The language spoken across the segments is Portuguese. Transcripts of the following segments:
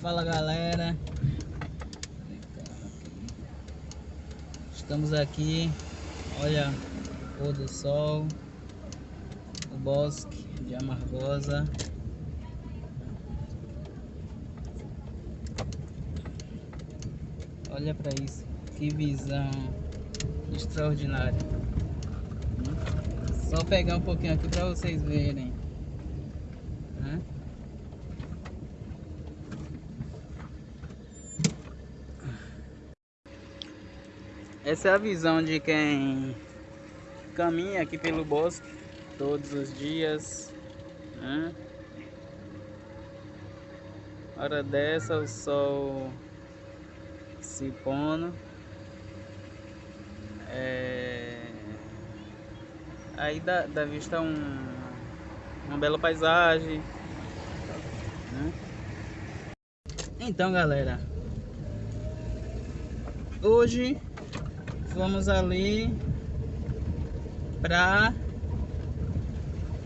Fala galera. Estamos aqui. Olha o pôr do sol O bosque de Amargosa. Olha para isso Que visão Extraordinária. Só pegar um pouquinho aqui para vocês verem Essa é a visão de quem caminha aqui pelo bosque todos os dias. Né? Hora dessa o sol se pondo. É... Aí dá, dá vista um, uma bela paisagem. Né? Então galera, hoje vamos ali para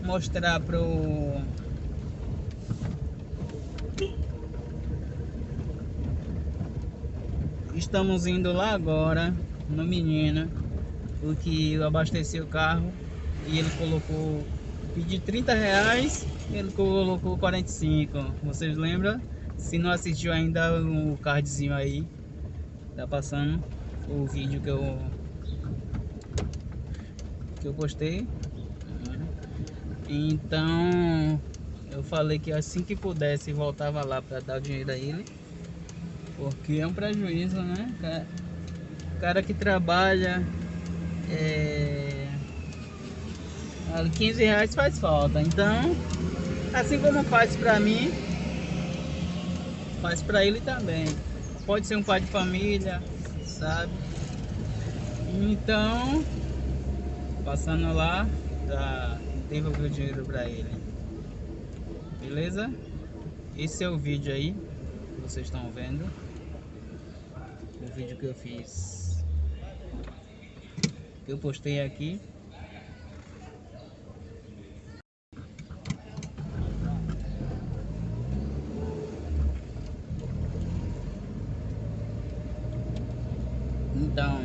mostrar pro estamos indo lá agora no menino porque eu abasteci o carro e ele colocou pedi 30 reais ele colocou 45 vocês lembram? Se não assistiu ainda o cardzinho aí tá passando o vídeo que eu que eu postei então eu falei que assim que pudesse voltava lá para dar o dinheiro a ele. Porque é um prejuízo né? Cara que trabalha é, 15 reais faz falta. Então assim como faz para mim faz para ele também. Pode ser um pai de família sabe? Então, passando lá, já devolvi o dinheiro pra ele. Beleza? Esse é o vídeo aí que vocês estão vendo. O vídeo que eu fiz. Que eu postei aqui. Então,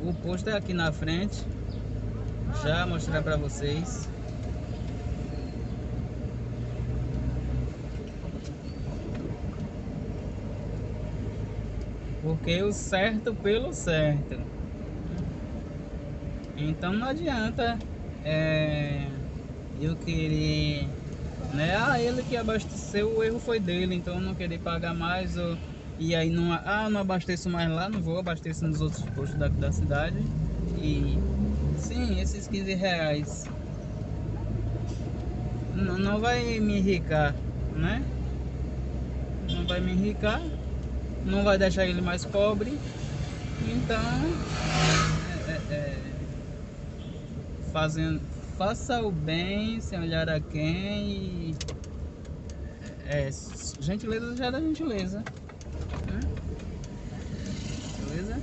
o posto é aqui na frente. Já mostrar para vocês. Porque o certo pelo certo. Então não adianta é, eu querer né? Ah, ele que abasteceu, o erro foi dele, então não querer pagar mais ou e aí não, ah, não abasteço mais lá, não vou, abasteço nos outros postos da, da cidade. E sim, esses 15 reais não, não vai me enricar, né? Não vai me enricar, não vai deixar ele mais pobre. Então, é, é, é, fazendo, faça o bem sem olhar a quem e é, gentileza da gentileza. Beleza?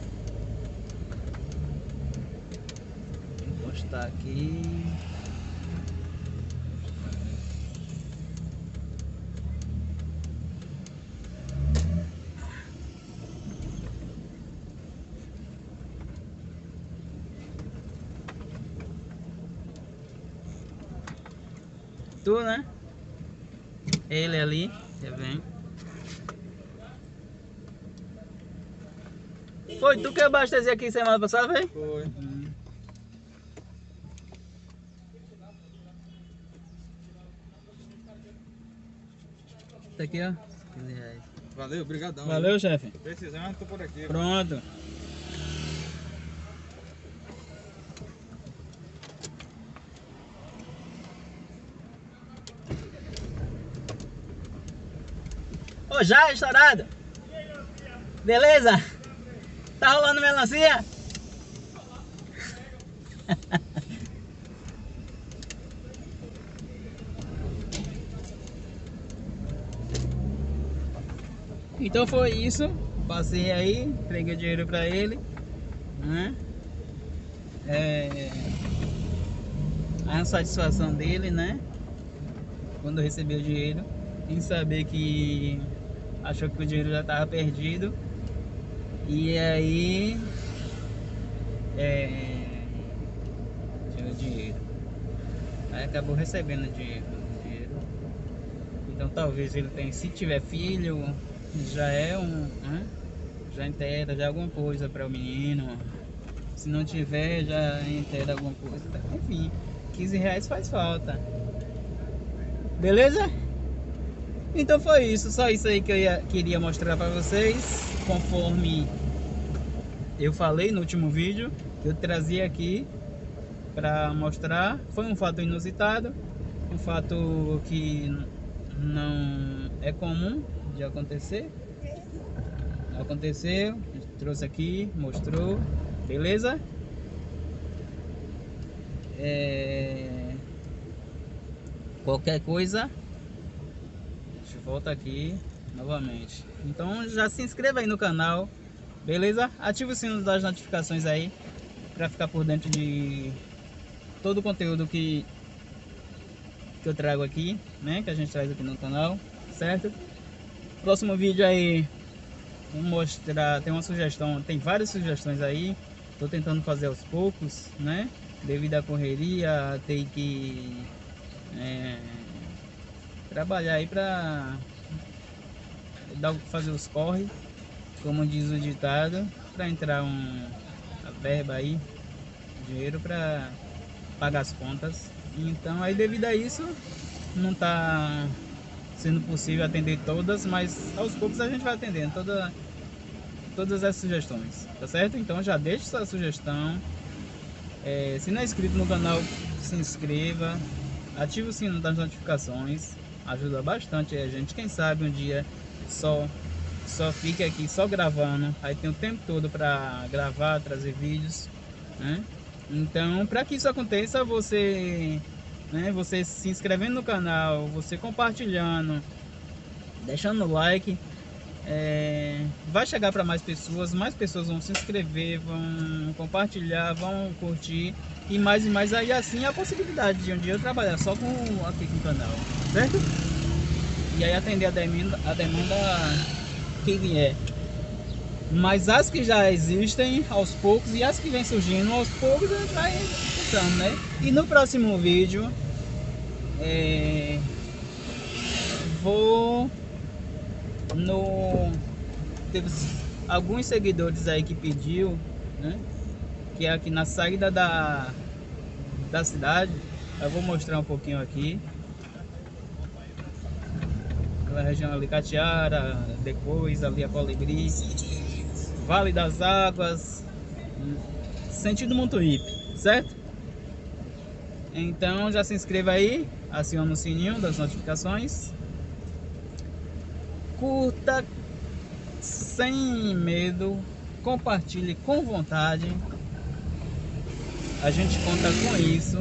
Encostar aqui. Tu, né? Ele ali, você vem. Foi tu que abasteceu aqui semana passada, foi? Foi. Tá aqui, ó. 15 reais. Valeu, obrigadão. Valeu, chefe. Precisando, tô por aqui. Pronto. Ô, já estourado? Beleza? Tá rolando melancia? então foi isso. Passei aí, entreguei o dinheiro pra ele. Né? É... A satisfação dele, né? quando recebeu o dinheiro, em saber que achou que o dinheiro já estava perdido. E aí é, o dinheiro. Aí acabou recebendo o dinheiro. Então talvez ele tenha, se tiver filho, já é um. Já inteira já alguma coisa para o menino. Se não tiver, já inteira alguma coisa. Enfim, 15 reais faz falta. Beleza? Então foi isso, só isso aí que eu ia, queria mostrar para vocês, conforme eu falei no último vídeo, eu trazia aqui para mostrar. Foi um fato inusitado, um fato que não é comum de acontecer. Aconteceu, trouxe aqui, mostrou, beleza? É... Qualquer coisa, volta aqui novamente. Então já se inscreva aí no canal, beleza? Ative o sino das notificações aí para ficar por dentro de todo o conteúdo que que eu trago aqui, né? Que a gente traz aqui no canal, certo? Próximo vídeo aí vou mostrar, tem uma sugestão, tem várias sugestões aí. Tô tentando fazer aos poucos, né? Devido à correria, tem que é, trabalhar aí pra dar, fazer os corre, como diz o ditado, para entrar um a verba aí, dinheiro para pagar as contas. Então aí devido a isso não tá sendo possível atender todas, mas aos poucos a gente vai atendendo toda, todas as sugestões, tá certo? Então já deixe sua sugestão. É, se não é inscrito no canal, se inscreva, ative o sino das notificações ajuda bastante a gente. Quem sabe um dia só só fica aqui só gravando, aí tem o tempo todo para gravar, trazer vídeos, né? Então, para que isso aconteça, você, né, você se inscrevendo no canal, você compartilhando, deixando like, é, vai chegar para mais pessoas, mais pessoas vão se inscrever, vão compartilhar, vão curtir e mais e mais aí assim a possibilidade de um dia eu trabalhar só com aqui com o canal, certo? E aí atender a demanda, a demanda que vier. Mas as que já existem aos poucos e as que vem surgindo aos poucos a gente vai né? E no próximo vídeo é, vou no teve alguns seguidores aí que pediu, né? Que é aqui na saída da da cidade. Eu vou mostrar um pouquinho aqui. Aquela região ali, Catiara, depois ali a Colibri, Vale das Águas, sentido Montuípe, certo? Então já se inscreva aí, aciona o sininho das notificações curta sem medo, compartilhe com vontade. A gente conta com isso.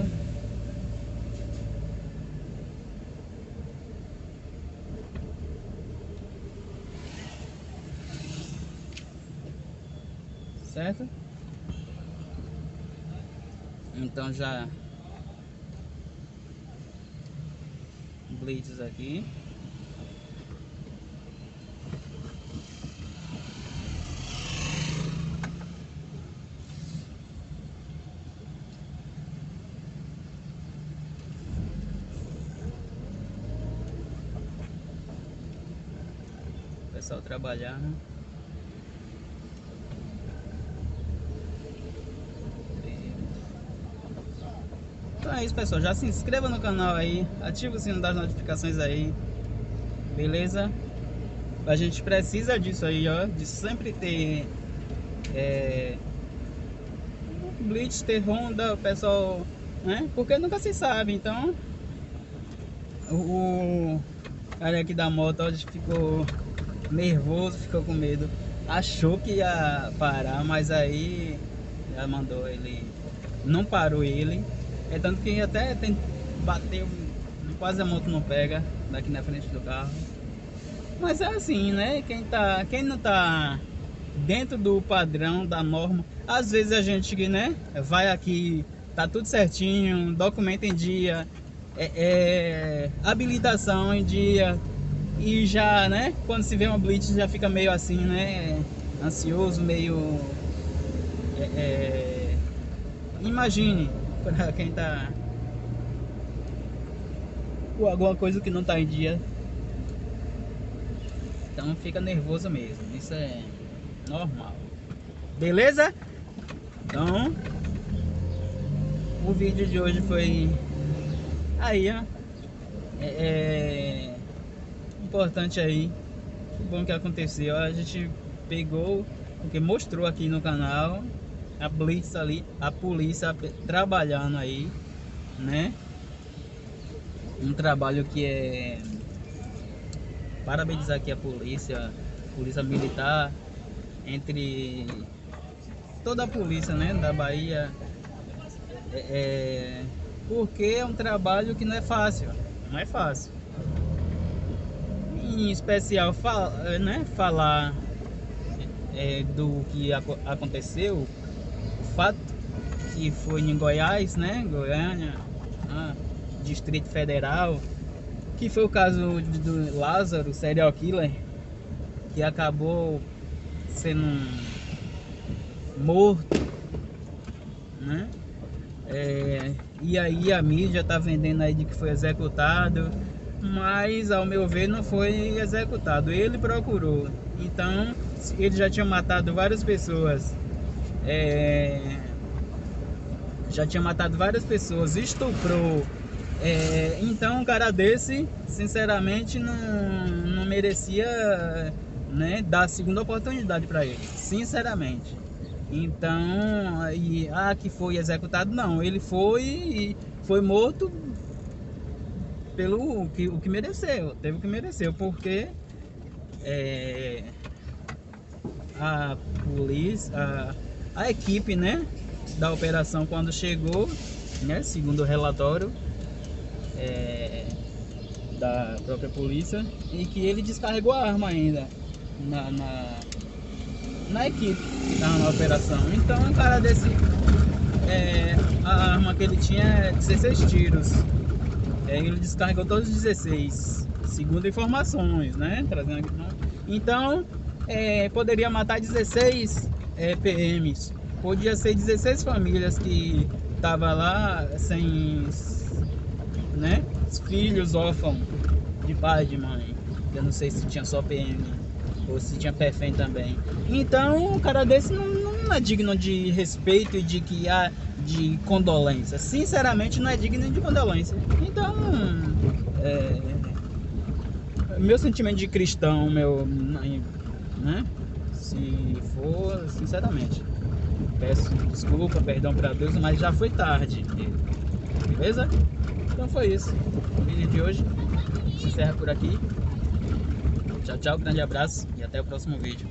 Certo? Então já blitz aqui. pessoal trabalhar, né? Então é isso pessoal, já se inscreva no canal aí, ativa o sino das notificações aí, beleza? A gente precisa disso aí, ó, de sempre ter é, Blitz, ter Honda, o pessoal, né? Porque nunca se sabe, então o cara aqui da moto ó, ficou nervoso, ficou com medo. Achou que ia parar, mas aí já mandou ele. Não parou ele. É tanto que até tem, bateu, quase a moto não pega daqui na frente do carro. Mas é assim, né? Quem, tá, quem não tá dentro do padrão, da norma, às vezes a gente, né, vai aqui, tá tudo certinho, documento em dia, é, é, habilitação em dia e já, né, quando se vê uma blitz já fica meio assim, né, ansioso, meio... É, é imagine, para quem tá com alguma coisa que não tá em dia, então fica nervoso mesmo, isso é normal. Beleza? Então, o vídeo de hoje foi aí, ó. É, é importante aí. Que bom que aconteceu. A gente pegou, porque mostrou aqui no canal a blitz ali, a polícia trabalhando aí, né? Um trabalho que é parabenizar aqui a polícia, polícia militar, entre toda a polícia, né, da Bahia, é, é, porque é um trabalho que não é fácil, não é fácil. Em especial, fal, né, falar é, do que aconteceu, fato que foi em Goiás, né, Goiânia, ah, Distrito Federal, que foi o caso do Lázaro, serial killer, que acabou sendo morto, né? É, e aí a mídia tá vendendo aí de que foi executado, mas ao meu ver não foi executado, ele procurou. Então ele já tinha matado várias pessoas, é, já tinha matado várias pessoas, estuprou. É, então um cara desse, sinceramente, não, não merecia né, dar a segunda oportunidade para ele, sinceramente. Então, e, ah, que foi executado, não. Ele foi foi morto pelo que, o que mereceu, teve o que mereceu, porque é, a polícia, a, a equipe, né, da operação quando chegou, né, segundo o relatório é, da própria polícia, e que ele descarregou a arma ainda na, na na equipe, tá, na operação. Então um cara desse, é, a arma que ele tinha é 16 tiros. É, ele descarregou todos os 16, segundo informações, né? Trazendo aqui, então, é, poderia matar 16 é, PMs. Podia ser 16 famílias que tava lá sem, né? Filhos órfãos de pai e de mãe. Eu não sei se tinha só PM ou se tinha perfém também. Então, um cara desse não, não é digno de respeito e de que há de condolência. Sinceramente, não é digno de condolência. Então, é, meu sentimento de cristão, meu, né? Se for, sinceramente, peço desculpa, perdão para Deus, mas já foi tarde. Beleza? Então foi isso. O vídeo de hoje se encerra por aqui. Tchau, tchau, grande abraço e até o próximo vídeo.